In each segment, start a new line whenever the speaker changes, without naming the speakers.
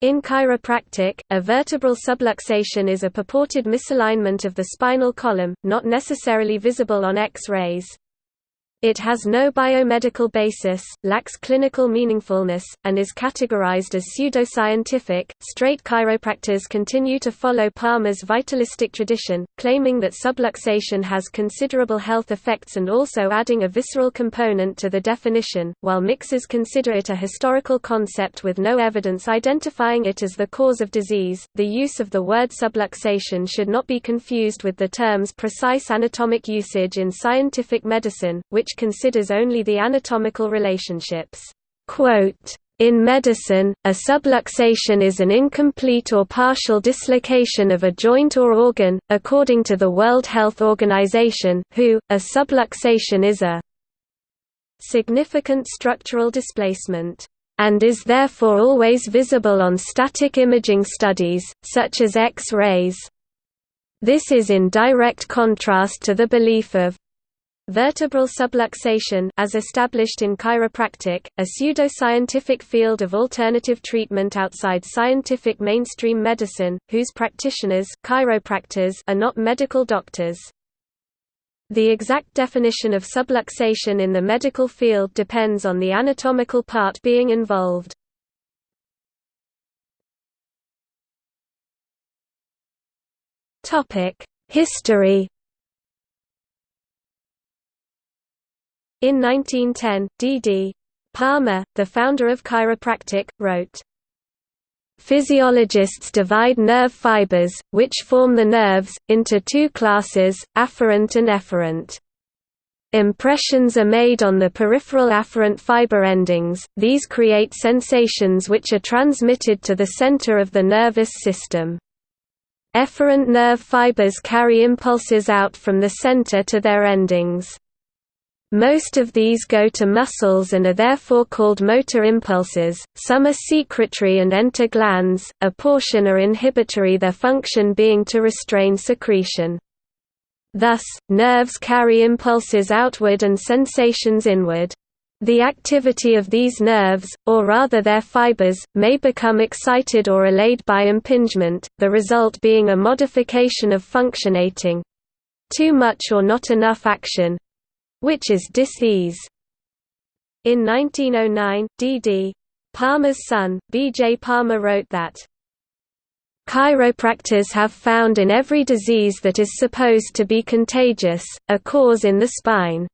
In chiropractic, a vertebral subluxation is a purported misalignment of the spinal column, not necessarily visible on X-rays. It has no biomedical basis, lacks clinical meaningfulness, and is categorized as pseudoscientific. Straight chiropractors continue to follow Palmer's vitalistic tradition, claiming that subluxation has considerable health effects and also adding a visceral component to the definition, while mixers consider it a historical concept with no evidence identifying it as the cause of disease. The use of the word subluxation should not be confused with the term's precise anatomic usage in scientific medicine, which which considers only the anatomical relationships. In medicine, a subluxation is an incomplete or partial dislocation of a joint or organ, according to the World Health Organization WHO, a subluxation is a significant structural displacement and is therefore always visible on static imaging studies, such as X-rays. This is in direct contrast to the belief of Vertebral subluxation as established in chiropractic, a pseudoscientific field of alternative treatment outside scientific mainstream medicine, whose practitioners chiropractors are not medical doctors. The exact definition of subluxation in the medical field depends on the anatomical part being involved. History In 1910, D. D. Palmer, the founder of chiropractic, wrote, Physiologists divide nerve fibers, which form the nerves, into two classes, afferent and efferent. Impressions are made on the peripheral afferent fiber endings, these create sensations which are transmitted to the center of the nervous system. Efferent nerve fibers carry impulses out from the center to their endings. Most of these go to muscles and are therefore called motor impulses, some are secretory and enter glands, a portion are inhibitory their function being to restrain secretion. Thus, nerves carry impulses outward and sensations inward. The activity of these nerves, or rather their fibers, may become excited or allayed by impingement, the result being a modification of functionating. Too much or not enough action, which is dis-ease. In 1909, D. D. Palmer's son, B. J. Palmer wrote that, Chiropractors have found in every disease that is supposed to be contagious, a cause in the spine.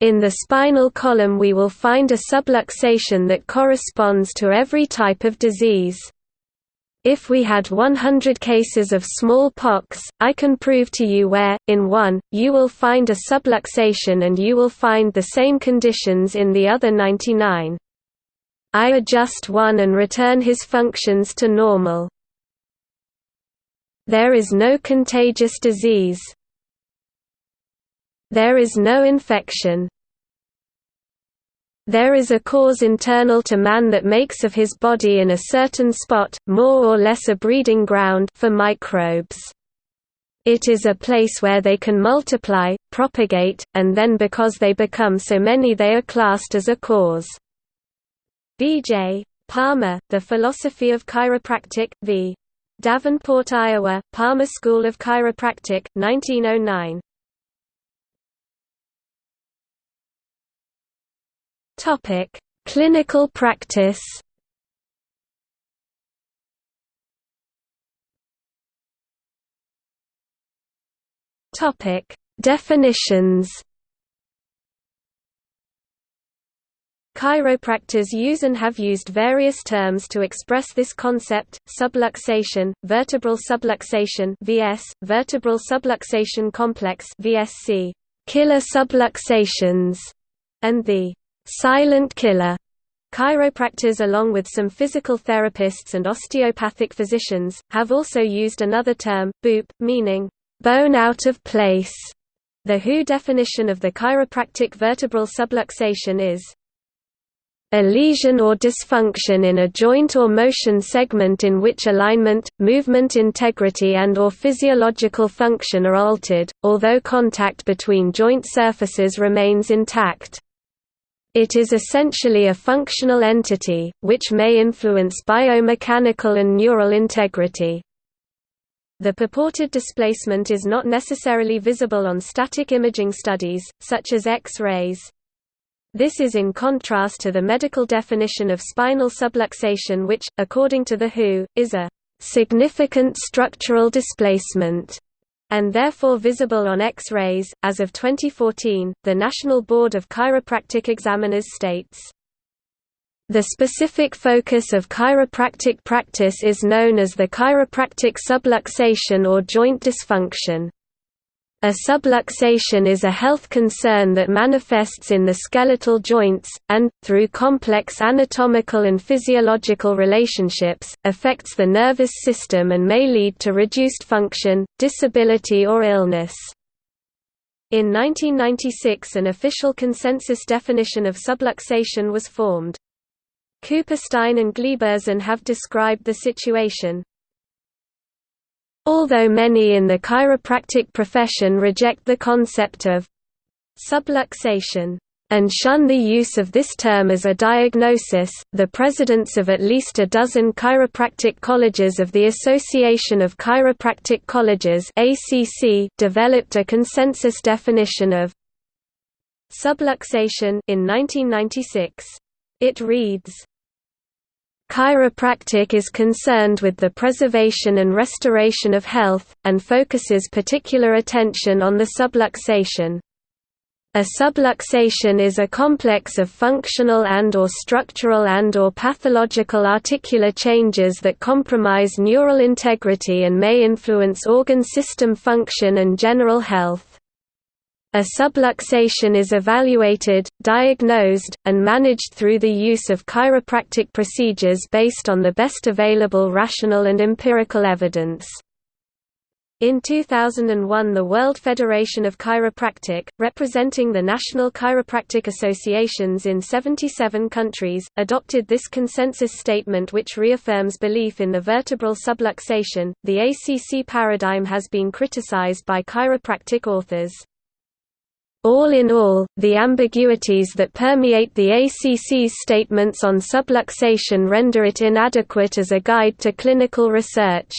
In the spinal column we will find a subluxation that corresponds to every type of disease. If we had 100 cases of smallpox, I can prove to you where, in one, you will find a subluxation and you will find the same conditions in the other 99. I adjust one and return his functions to normal. There is no contagious disease. There is no infection. There is a cause internal to man that makes of his body in a certain spot, more or less a breeding ground for microbes. It is a place where they can multiply, propagate, and then because they become so many they are classed as a cause. B.J. Palmer, The Philosophy of Chiropractic, v. Davenport, Iowa, Palmer School of Chiropractic, 1909.
Topic: Clinical practice.
Topic: Definitions. Chiropractors use and have used various terms to express this concept, subluxation, vertebral subluxation (VS), vertebral subluxation complex (VSC), killer subluxations, and the silent killer. Chiropractors along with some physical therapists and osteopathic physicians, have also used another term, BOOP, meaning, bone out of place. The WHO definition of the chiropractic vertebral subluxation is a lesion or dysfunction in a joint or motion segment in which alignment, movement integrity and or physiological function are altered, although contact between joint surfaces remains intact. It is essentially a functional entity, which may influence biomechanical and neural integrity. The purported displacement is not necessarily visible on static imaging studies, such as X-rays. This is in contrast to the medical definition of spinal subluxation which, according to the WHO, is a significant structural displacement and therefore visible on X-rays. As of 2014, the National Board of Chiropractic Examiners states, the specific focus of chiropractic practice is known as the chiropractic subluxation or joint dysfunction. A subluxation is a health concern that manifests in the skeletal joints, and, through complex anatomical and physiological relationships, affects the nervous system and may lead to reduced function, disability or illness. In 1996 an official consensus definition of subluxation was formed. Cooperstein and Gleberson have described the situation. Although many in the chiropractic profession reject the concept of subluxation and shun the use of this term as a diagnosis, the presidents of at least a dozen chiropractic colleges of the Association of Chiropractic Colleges ACC developed a consensus definition of subluxation in 1996. It reads, Chiropractic is concerned with the preservation and restoration of health, and focuses particular attention on the subluxation. A subluxation is a complex of functional and or structural and or pathological articular changes that compromise neural integrity and may influence organ system function and general health. A subluxation is evaluated, diagnosed, and managed through the use of chiropractic procedures based on the best available rational and empirical evidence. In 2001 the World Federation of Chiropractic, representing the national chiropractic associations in 77 countries, adopted this consensus statement which reaffirms belief in the vertebral subluxation. The ACC paradigm has been criticized by chiropractic authors. All in all, the ambiguities that permeate the ACC's statements on subluxation render it inadequate as a guide to clinical research.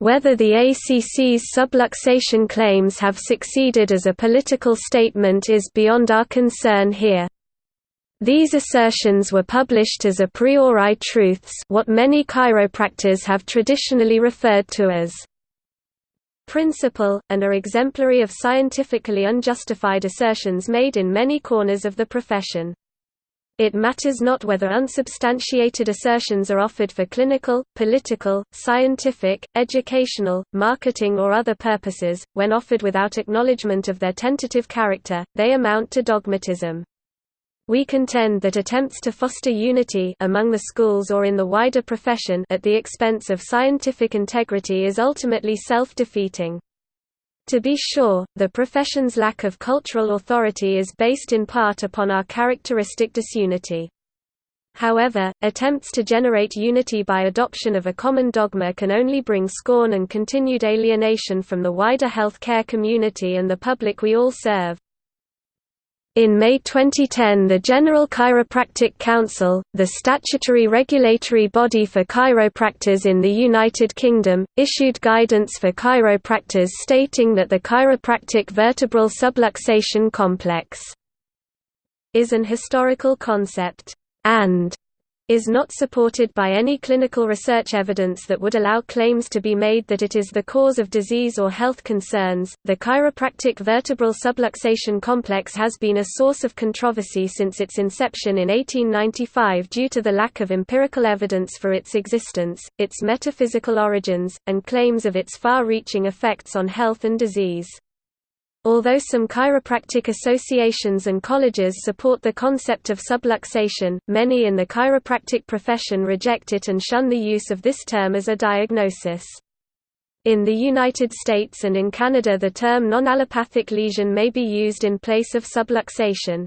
Whether the ACC's subluxation claims have succeeded as a political statement is beyond our concern here. These assertions were published as a priori truths what many chiropractors have traditionally referred to as principle, and are exemplary of scientifically unjustified assertions made in many corners of the profession. It matters not whether unsubstantiated assertions are offered for clinical, political, scientific, educational, marketing or other purposes, when offered without acknowledgement of their tentative character, they amount to dogmatism. We contend that attempts to foster unity among the schools or in the wider profession at the expense of scientific integrity is ultimately self-defeating. To be sure, the profession's lack of cultural authority is based in part upon our characteristic disunity. However, attempts to generate unity by adoption of a common dogma can only bring scorn and continued alienation from the wider health care community and the public we all serve. In May 2010 the General Chiropractic Council, the statutory regulatory body for chiropractors in the United Kingdom, issued guidance for chiropractors stating that the chiropractic vertebral subluxation complex is an historical concept, and is not supported by any clinical research evidence that would allow claims to be made that it is the cause of disease or health concerns. The chiropractic vertebral subluxation complex has been a source of controversy since its inception in 1895 due to the lack of empirical evidence for its existence, its metaphysical origins, and claims of its far reaching effects on health and disease. Although some chiropractic associations and colleges support the concept of subluxation, many in the chiropractic profession reject it and shun the use of this term as a diagnosis. In the United States and in Canada the term non-allopathic lesion may be used in place of subluxation.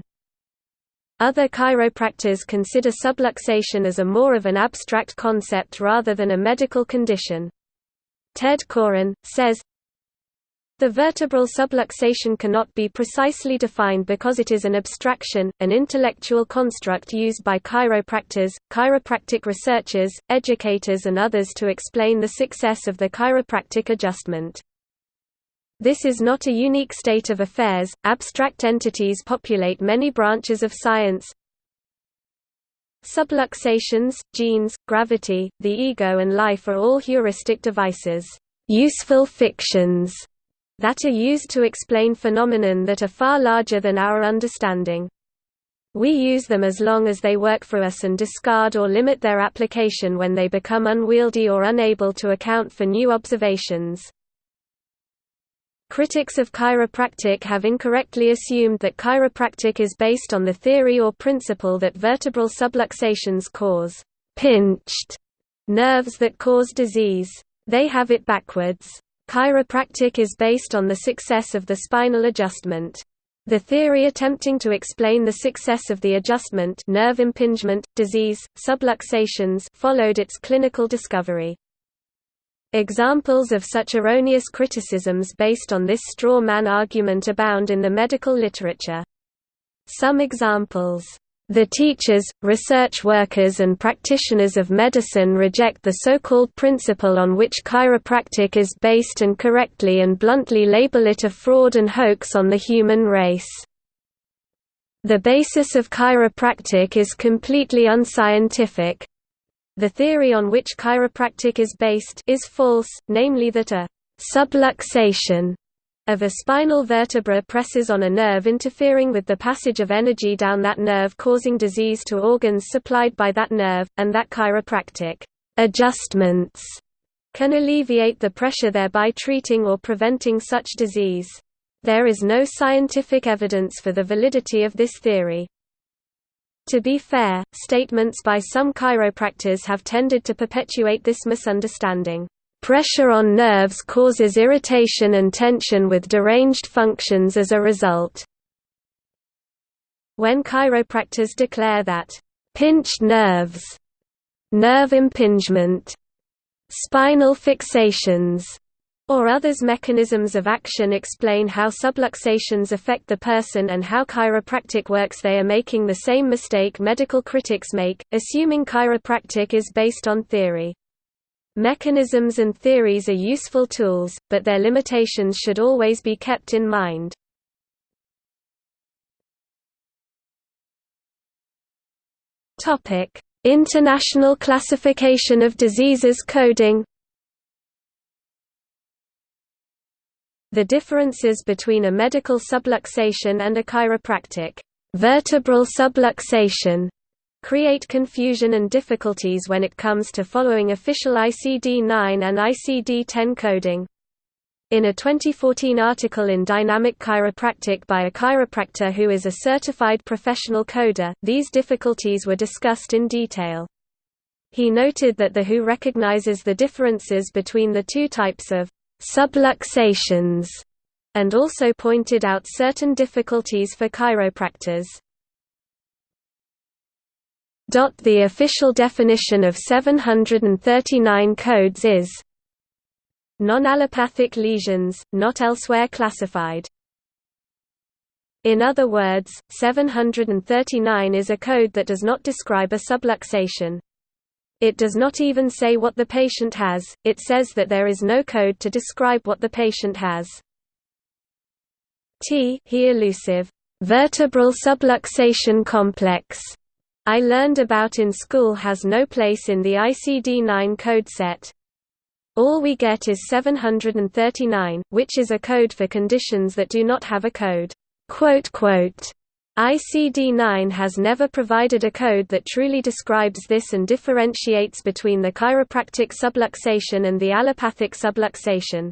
Other chiropractors consider subluxation as a more of an abstract concept rather than a medical condition. Ted Koren, says, The vertebral subluxation cannot be precisely defined because it is an abstraction, an intellectual construct used by chiropractors, chiropractic researchers, educators and others to explain the success of the chiropractic adjustment. This is not a unique state of affairs, abstract entities populate many branches of science. Subluxations, genes, gravity, the ego and life are all heuristic devices, useful fictions that are used to explain phenomenon that are far larger than our understanding. We use them as long as they work for us and discard or limit their application when they become unwieldy or unable to account for new observations. Critics of chiropractic have incorrectly assumed that chiropractic is based on the theory or principle that vertebral subluxations cause pinched nerves that cause disease. They have it backwards. Chiropractic is based on the success of the spinal adjustment. The theory attempting to explain the success of the adjustment nerve impingement, disease, subluxations followed its clinical discovery. Examples of such erroneous criticisms based on this straw man argument abound in the medical literature. Some examples the teachers, research workers and practitioners of medicine reject the so-called principle on which chiropractic is based and correctly and bluntly label it a fraud and hoax on the human race. The basis of chiropractic is completely unscientific. The theory on which chiropractic is based is false, namely that a subluxation of a spinal vertebra presses on a nerve interfering with the passage of energy down that nerve causing disease to organs supplied by that nerve, and that chiropractic adjustments can alleviate the pressure thereby treating or preventing such disease. There is no scientific evidence for the validity of this theory. To be fair, statements by some chiropractors have tended to perpetuate this misunderstanding. Pressure on nerves causes irritation and tension with deranged functions as a result. When chiropractors declare that, "...pinched nerves", nerve impingement, spinal fixations, or others mechanisms of action explain how subluxations affect the person and how chiropractic works they are making the same mistake medical critics make, assuming chiropractic is based on theory. Mechanisms and theories are useful tools, but their limitations should always be kept in mind. International classification of diseases coding The differences between a medical subluxation and a chiropractic vertebral subluxation create confusion and difficulties when it comes to following official ICD-9 and ICD-10 coding. In a 2014 article in Dynamic Chiropractic by a chiropractor who is a certified professional coder, these difficulties were discussed in detail. He noted that the WHO recognizes the differences between the two types of subluxations and also pointed out certain difficulties for chiropractors. The official definition of 739 codes is non-allopathic lesions, not elsewhere classified. In other words, 739 is a code that does not describe a subluxation. It does not even say what the patient has, it says that there is no code to describe what the patient has. T he elusive vertebral subluxation complex I learned about in school has no place in the ICD-9 code set. All we get is 739, which is a code for conditions that do not have a code. ICD-9 has never provided a code that truly describes this and differentiates between the chiropractic subluxation and the allopathic subluxation.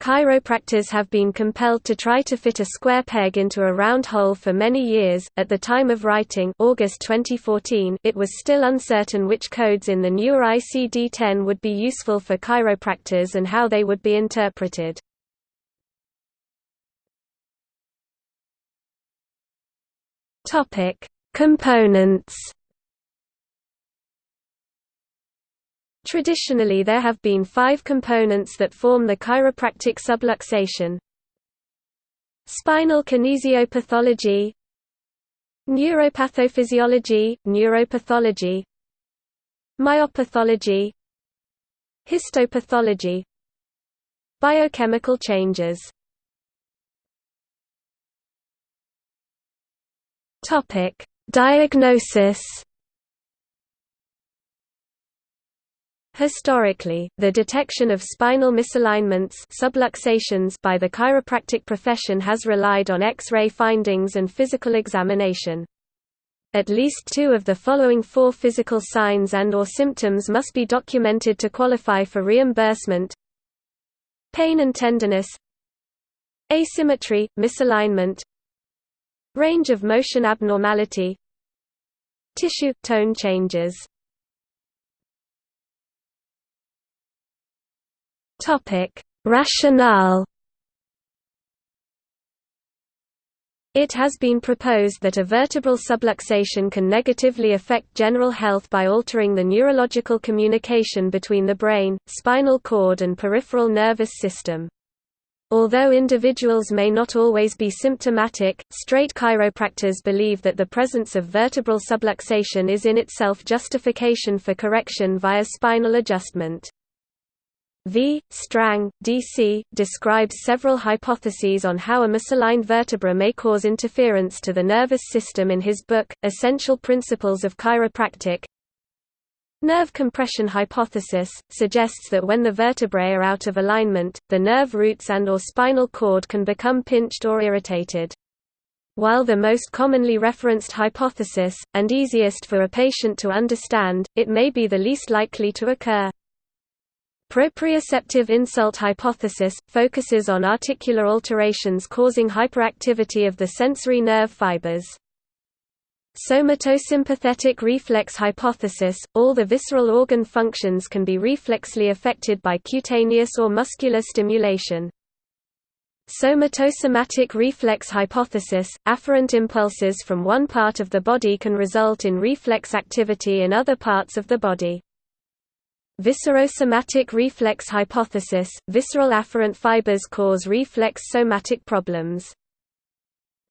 Chiropractors have been compelled to try to fit a square peg into a round hole for many years. At the time of writing, August 2014, it was still uncertain which codes in the newer ICD-10 would be useful for chiropractors and how they would be interpreted. Topic: Components Traditionally there have been five components that form the chiropractic subluxation. Spinal kinesiopathology Neuropathophysiology, neuropathology Myopathology Histopathology Biochemical changes Diagnosis Historically, the detection of spinal misalignments subluxations by the chiropractic profession has relied on X-ray findings and physical examination. At least two of the following four physical signs and or symptoms must be documented to qualify for reimbursement. Pain and tenderness. Asymmetry, misalignment. Range of motion abnormality. Tissue, tone changes
Topic: Rationale.
It has been proposed that a vertebral subluxation can negatively affect general health by altering the neurological communication between the brain, spinal cord and peripheral nervous system. Although individuals may not always be symptomatic, straight chiropractors believe that the presence of vertebral subluxation is in itself justification for correction via spinal adjustment. V. Strang, D.C., describes several hypotheses on how a misaligned vertebra may cause interference to the nervous system in his book, Essential Principles of Chiropractic. Nerve compression hypothesis, suggests that when the vertebrae are out of alignment, the nerve roots and or spinal cord can become pinched or irritated. While the most commonly referenced hypothesis, and easiest for a patient to understand, it may be the least likely to occur. Proprioceptive insult hypothesis, focuses on articular alterations causing hyperactivity of the sensory nerve fibers. Somatosympathetic reflex hypothesis, all the visceral organ functions can be reflexly affected by cutaneous or muscular stimulation. Somatosomatic reflex hypothesis, afferent impulses from one part of the body can result in reflex activity in other parts of the body. Viscerosomatic reflex hypothesis – Visceral afferent fibers cause reflex somatic problems.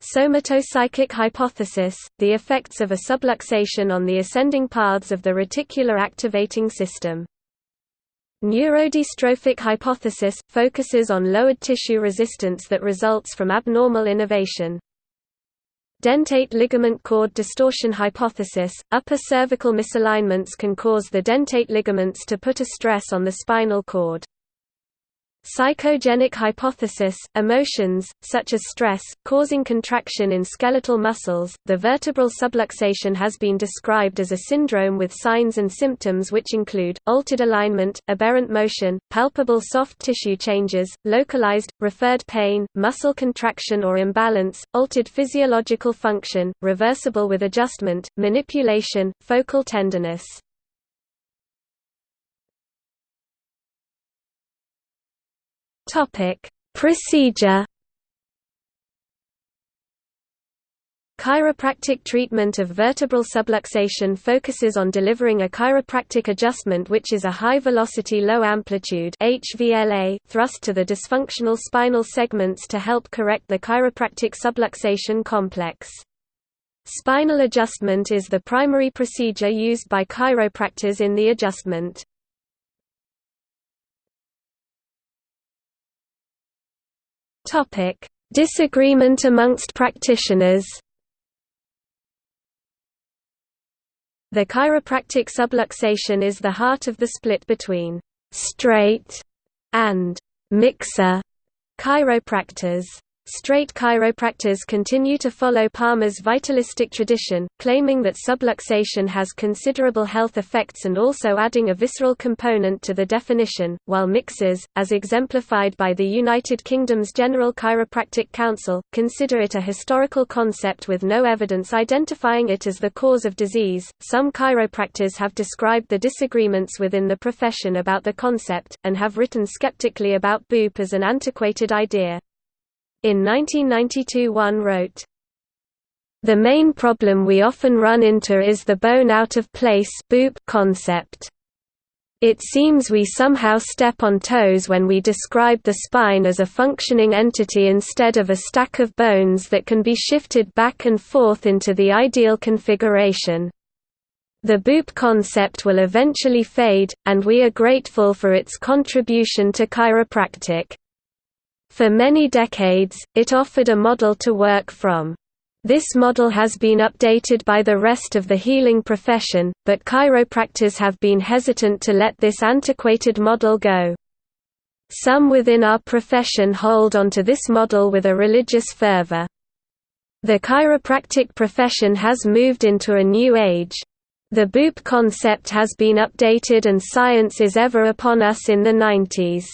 Somatopsychic hypothesis – The effects of a subluxation on the ascending paths of the reticular activating system. Neurodystrophic hypothesis – focuses on lowered tissue resistance that results from abnormal innervation. Dentate ligament cord distortion hypothesis – Upper cervical misalignments can cause the dentate ligaments to put a stress on the spinal cord. Psychogenic hypothesis – Emotions, such as stress, causing contraction in skeletal muscles. The vertebral subluxation has been described as a syndrome with signs and symptoms which include, altered alignment, aberrant motion, palpable soft tissue changes, localized, referred pain, muscle contraction or imbalance, altered physiological function, reversible with adjustment, manipulation, focal tenderness.
Topic: Procedure.
Chiropractic treatment of vertebral subluxation focuses on delivering a chiropractic adjustment which is a high-velocity low-amplitude thrust to the dysfunctional spinal segments to help correct the chiropractic subluxation complex. Spinal adjustment is the primary procedure used by chiropractors in the adjustment.
Topic: Disagreement amongst practitioners.
The chiropractic subluxation is the heart of the split between straight and mixer chiropractors. Straight chiropractors continue to follow Palmer's vitalistic tradition, claiming that subluxation has considerable health effects and also adding a visceral component to the definition, while mixers, as exemplified by the United Kingdom's General Chiropractic Council, consider it a historical concept with no evidence identifying it as the cause of disease. Some chiropractors have described the disagreements within the profession about the concept, and have written skeptically about BOOP as an antiquated idea. In 1992 one wrote, the main problem we often run into is the bone out of place concept. It seems we somehow step on toes when we describe the spine as a functioning entity instead of a stack of bones that can be shifted back and forth into the ideal configuration. The BOOP concept will eventually fade, and we are grateful for its contribution to chiropractic. For many decades, it offered a model to work from. This model has been updated by the rest of the healing profession, but chiropractors have been hesitant to let this antiquated model go. Some within our profession hold onto this model with a religious fervor. The chiropractic profession has moved into a new age. The BOOP concept has been updated and science is ever upon us in the 90s.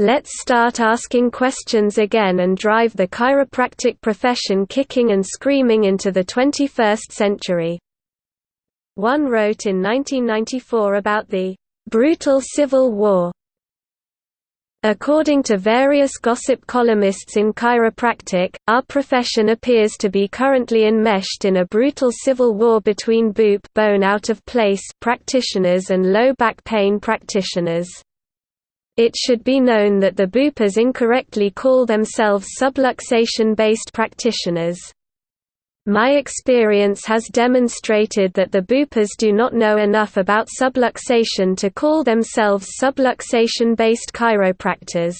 Let's start asking questions again and drive the chiropractic profession kicking and screaming into the 21st century. One wrote in 1994 about the brutal civil war. According to various gossip columnists in chiropractic, our profession appears to be currently enmeshed in a brutal civil war between BOOP bone out of place practitioners and low back pain practitioners. It should be known that the BOOPers incorrectly call themselves subluxation-based practitioners. My experience has demonstrated that the BOOPers do not know enough about subluxation to call themselves subluxation-based chiropractors.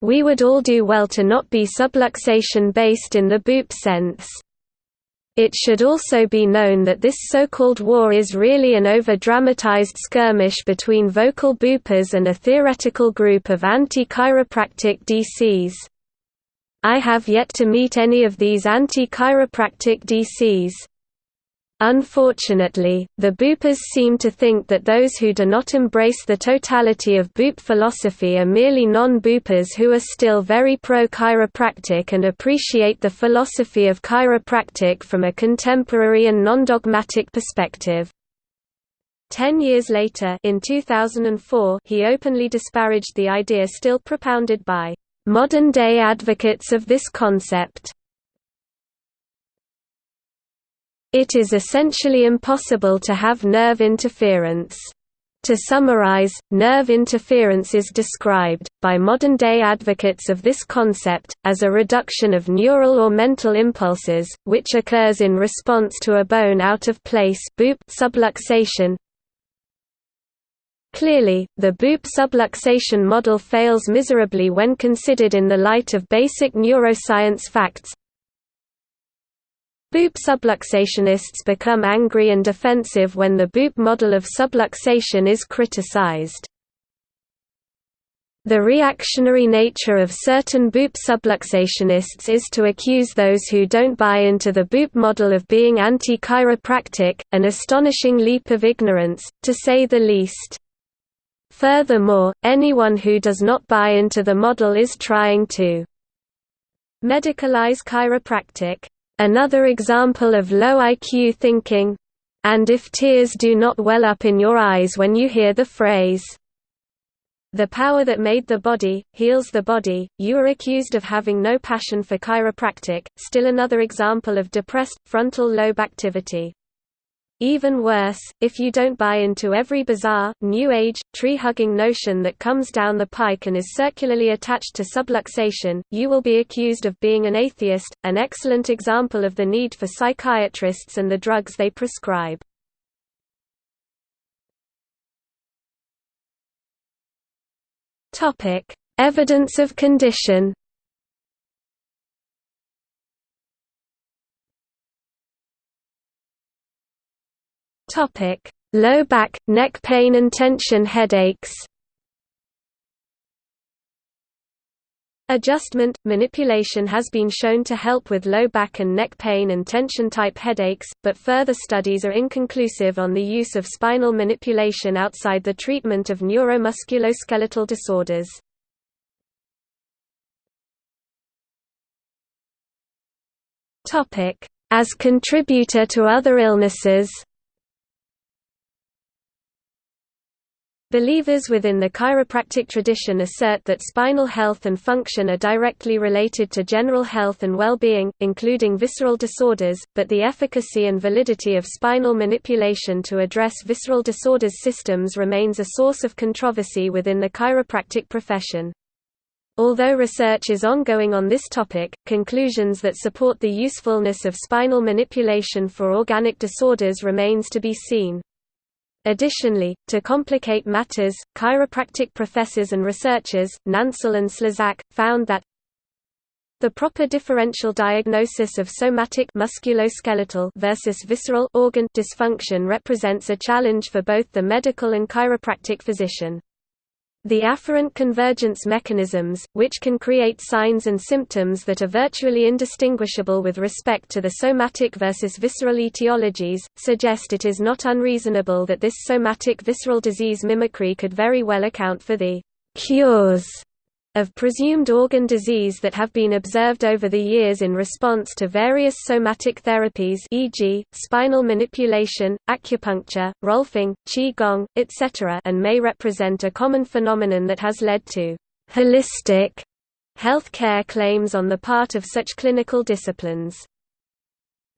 We would all do well to not be subluxation-based in the BOOP sense. It should also be known that this so-called war is really an over-dramatized skirmish between vocal boopers and a theoretical group of anti-chiropractic DCs. I have yet to meet any of these anti-chiropractic DCs. Unfortunately, the boopers seem to think that those who do not embrace the totality of boop philosophy are merely non-boopers who are still very pro-chiropractic and appreciate the philosophy of chiropractic from a contemporary and non-dogmatic perspective. Ten years later in 2004, he openly disparaged the idea still propounded by modern-day advocates of this concept. It is essentially impossible to have nerve interference. To summarize, nerve interference is described, by modern-day advocates of this concept, as a reduction of neural or mental impulses, which occurs in response to a bone out of place boop subluxation. Clearly, the boop subluxation model fails miserably when considered in the light of basic neuroscience facts, Boop subluxationists become angry and defensive when the Boop model of subluxation is criticized. The reactionary nature of certain Boop subluxationists is to accuse those who don't buy into the Boop model of being anti-chiropractic, an astonishing leap of ignorance, to say the least. Furthermore, anyone who does not buy into the model is trying to medicalize chiropractic. Another example of low IQ thinking and if tears do not well up in your eyes when you hear the phrase, the power that made the body, heals the body, you are accused of having no passion for chiropractic, still another example of depressed, frontal lobe activity. Even worse, if you don't buy into every bizarre, new age, tree-hugging notion that comes down the pike and is circularly attached to subluxation, you will be accused of being an atheist, an excellent example of the need for psychiatrists and the drugs they prescribe. Evidence of condition Topic: Low back, neck pain and tension headaches. Adjustment, manipulation has been shown to help with low back and neck pain and tension-type headaches, but further studies are inconclusive on the use of spinal manipulation outside the treatment of neuromusculoskeletal disorders. Topic: As contributor to other illnesses Believers within the chiropractic tradition assert that spinal health and function are directly related to general health and well-being, including visceral disorders, but the efficacy and validity of spinal manipulation to address visceral disorders systems remains a source of controversy within the chiropractic profession. Although research is ongoing on this topic, conclusions that support the usefulness of spinal manipulation for organic disorders remains to be seen. Additionally, to complicate matters, chiropractic professors and researchers, Nansel and Szlazak, found that the proper differential diagnosis of somatic musculoskeletal versus visceral organ dysfunction represents a challenge for both the medical and chiropractic physician. The afferent convergence mechanisms, which can create signs and symptoms that are virtually indistinguishable with respect to the somatic versus visceral etiologies, suggest it is not unreasonable that this somatic visceral disease mimicry could very well account for the cures of presumed organ disease that have been observed over the years in response to various somatic therapies e.g., spinal manipulation, acupuncture, rolfing, qigong, etc. and may represent a common phenomenon that has led to «holistic» health care claims on the part of such clinical disciplines.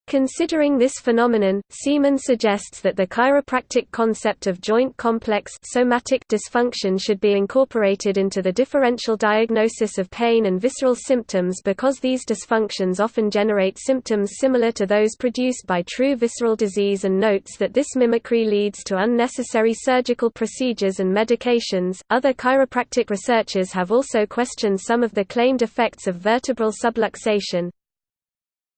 Considering this phenomenon, Seaman suggests that the chiropractic concept of joint complex somatic dysfunction should be incorporated into the differential diagnosis of pain and visceral symptoms because these dysfunctions often generate symptoms similar to those produced by true visceral disease and notes that this mimicry leads to unnecessary surgical procedures and medications. Other chiropractic researchers have also questioned some of the claimed effects of vertebral subluxation,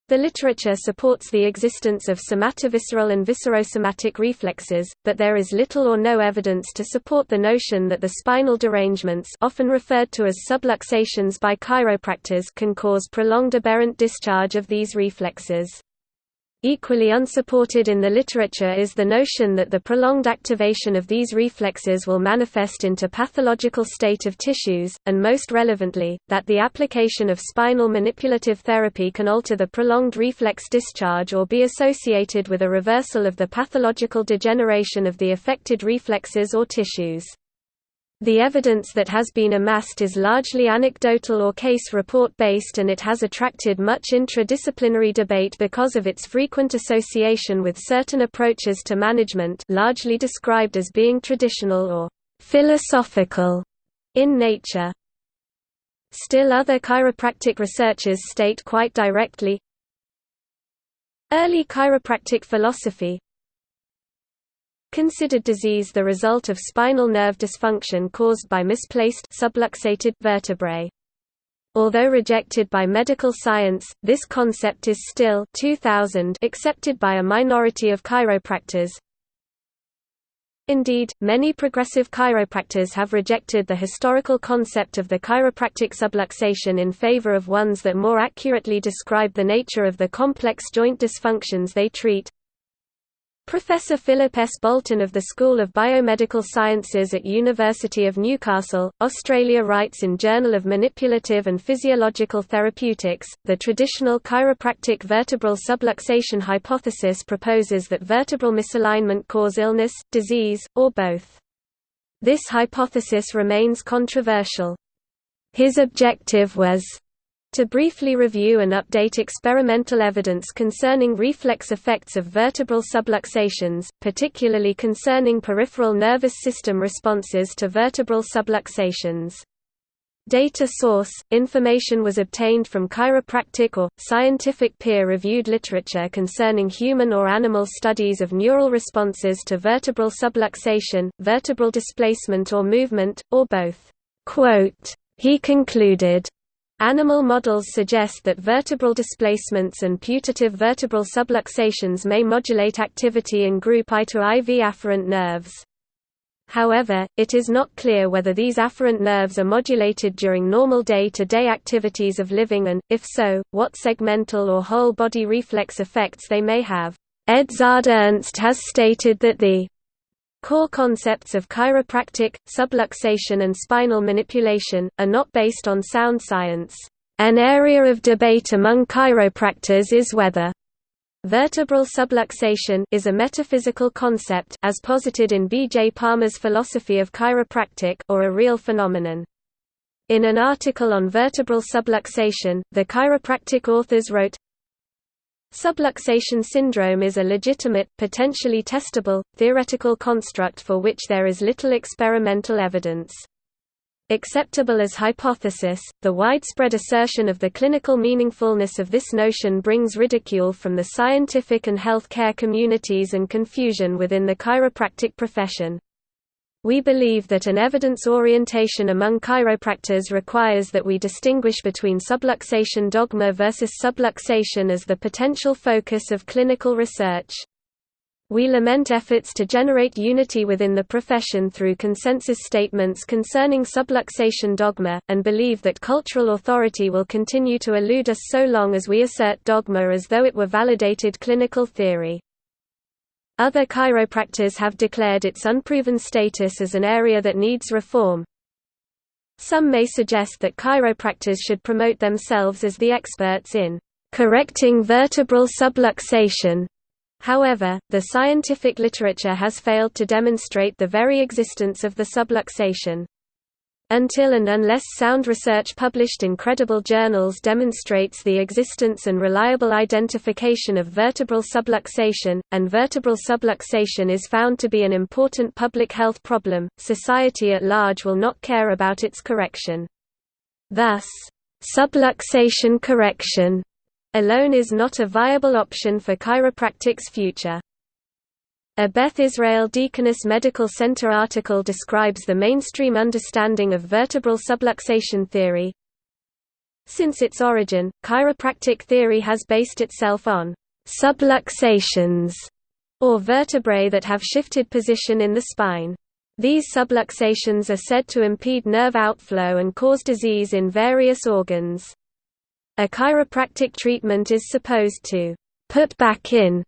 the literature supports the existence of somatovisceral and viscerosomatic reflexes, but there is little or no evidence to support the notion that the spinal derangements often referred to as subluxations by chiropractors can cause prolonged aberrant discharge of these reflexes. Equally unsupported in the literature is the notion that the prolonged activation of these reflexes will manifest into pathological state of tissues, and most relevantly, that the application of spinal manipulative therapy can alter the prolonged reflex discharge or be associated with a reversal of the pathological degeneration of the affected reflexes or tissues. The evidence that has been amassed is largely anecdotal or case report based and it has attracted much intradisciplinary debate because of its frequent association with certain approaches to management largely described as being traditional or philosophical in nature. Still other chiropractic researchers state quite directly, Early chiropractic philosophy, considered disease the result of spinal nerve dysfunction caused by misplaced subluxated vertebrae. Although rejected by medical science, this concept is still 2000 accepted by a minority of chiropractors. Indeed, many progressive chiropractors have rejected the historical concept of the chiropractic subluxation in favor of ones that more accurately describe the nature of the complex joint dysfunctions they treat. Professor Philip S. Bolton of the School of Biomedical Sciences at University of Newcastle, Australia writes in Journal of Manipulative and Physiological Therapeutics, the traditional chiropractic vertebral subluxation hypothesis proposes that vertebral misalignment cause illness, disease, or both. This hypothesis remains controversial. His objective was to briefly review and update experimental evidence concerning reflex effects of vertebral subluxations, particularly concerning peripheral nervous system responses to vertebral subluxations. Data source – Information was obtained from chiropractic or, scientific peer-reviewed literature concerning human or animal studies of neural responses to vertebral subluxation, vertebral displacement or movement, or both. Quote, he concluded, Animal models suggest that vertebral displacements and putative vertebral subluxations may modulate activity in group I to IV afferent nerves. However, it is not clear whether these afferent nerves are modulated during normal day-to-day -day activities of living and, if so, what segmental or whole-body reflex effects they may have. Edzard Ernst has stated that the Core concepts of chiropractic, subluxation and spinal manipulation, are not based on sound science. An area of debate among chiropractors is whether Vertebral subluxation is a metaphysical concept as posited in B. J. Palmer's philosophy of chiropractic or a real phenomenon. In an article on vertebral subluxation, the chiropractic authors wrote, Subluxation syndrome is a legitimate, potentially testable, theoretical construct for which there is little experimental evidence. Acceptable as hypothesis, the widespread assertion of the clinical meaningfulness of this notion brings ridicule from the scientific and health care communities and confusion within the chiropractic profession. We believe that an evidence orientation among chiropractors requires that we distinguish between subluxation dogma versus subluxation as the potential focus of clinical research. We lament efforts to generate unity within the profession through consensus statements concerning subluxation dogma, and believe that cultural authority will continue to elude us so long as we assert dogma as though it were validated clinical theory. Other chiropractors have declared its unproven status as an area that needs reform. Some may suggest that chiropractors should promote themselves as the experts in correcting vertebral subluxation However, the scientific literature has failed to demonstrate the very existence of the subluxation. Until and unless sound research published in credible journals demonstrates the existence and reliable identification of vertebral subluxation, and vertebral subluxation is found to be an important public health problem, society at large will not care about its correction. Thus, subluxation correction alone is not a viable option for chiropractic's future. A Beth Israel Deaconess Medical Center article describes the mainstream understanding of vertebral subluxation theory. Since its origin, chiropractic theory has based itself on subluxations, or vertebrae that have shifted position in the spine. These subluxations are said to impede nerve outflow and cause disease in various organs. A chiropractic treatment is supposed to put back in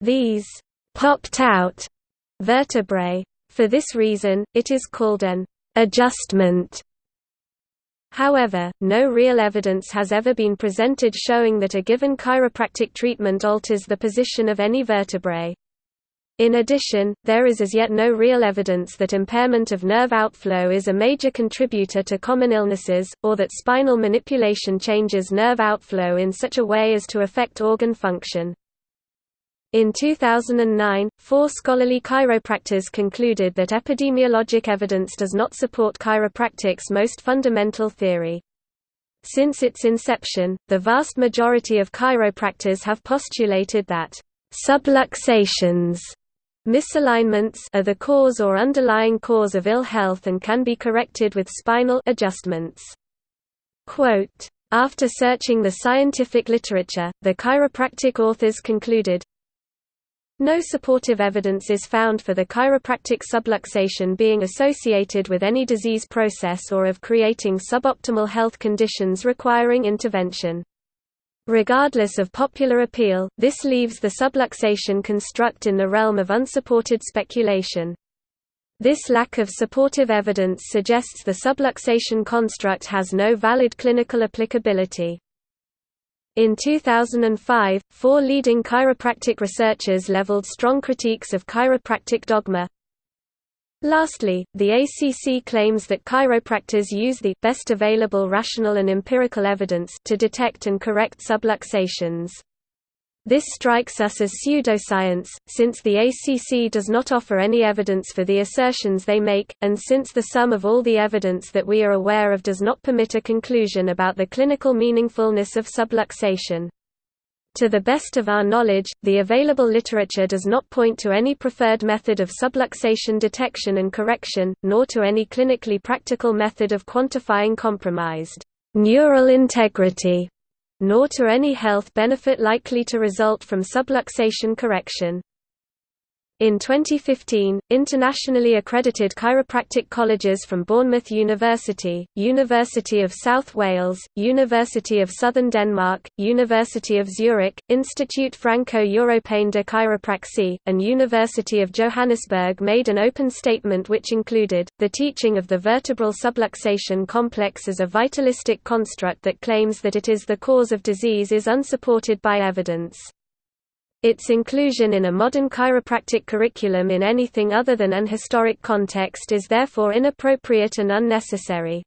these popped out vertebrae. For this reason, it is called an adjustment. However, no real evidence has ever been presented showing that a given chiropractic treatment alters the position of any vertebrae. In addition, there is as yet no real evidence that impairment of nerve outflow is a major contributor to common illnesses, or that spinal manipulation changes nerve outflow in such a way as to affect organ function. In 2009, four scholarly chiropractors concluded that epidemiologic evidence does not support chiropractic's most fundamental theory. Since its inception, the vast majority of chiropractors have postulated that subluxations Misalignments are the cause or underlying cause of ill health and can be corrected with spinal adjustments. Quote, After searching the scientific literature, the chiropractic authors concluded, no supportive evidence is found for the chiropractic subluxation being associated with any disease process or of creating suboptimal health conditions requiring intervention. Regardless of popular appeal, this leaves the subluxation construct in the realm of unsupported speculation. This lack of supportive evidence suggests the subluxation construct has no valid clinical applicability. In 2005, four leading chiropractic researchers leveled strong critiques of chiropractic dogma, Lastly, the ACC claims that chiropractors use the best available rational and empirical evidence to detect and correct subluxations. This strikes us as pseudoscience, since the ACC does not offer any evidence for the assertions they make, and since the sum of all the evidence that we are aware of does not permit a conclusion about the clinical meaningfulness of subluxation. To the best of our knowledge, the available literature does not point to any preferred method of subluxation detection and correction, nor to any clinically practical method of quantifying compromised neural integrity, nor to any health benefit likely to result from subluxation correction. In 2015, internationally accredited chiropractic colleges from Bournemouth University, University of South Wales, University of Southern Denmark, University of Zurich, Institute Franco-Européen de Chiropraxie, and University of Johannesburg made an open statement which included, the teaching of the vertebral subluxation complex as a vitalistic construct that claims that it is the cause of disease is unsupported by evidence. Its inclusion in a modern chiropractic curriculum in anything other than an historic context is therefore inappropriate and unnecessary.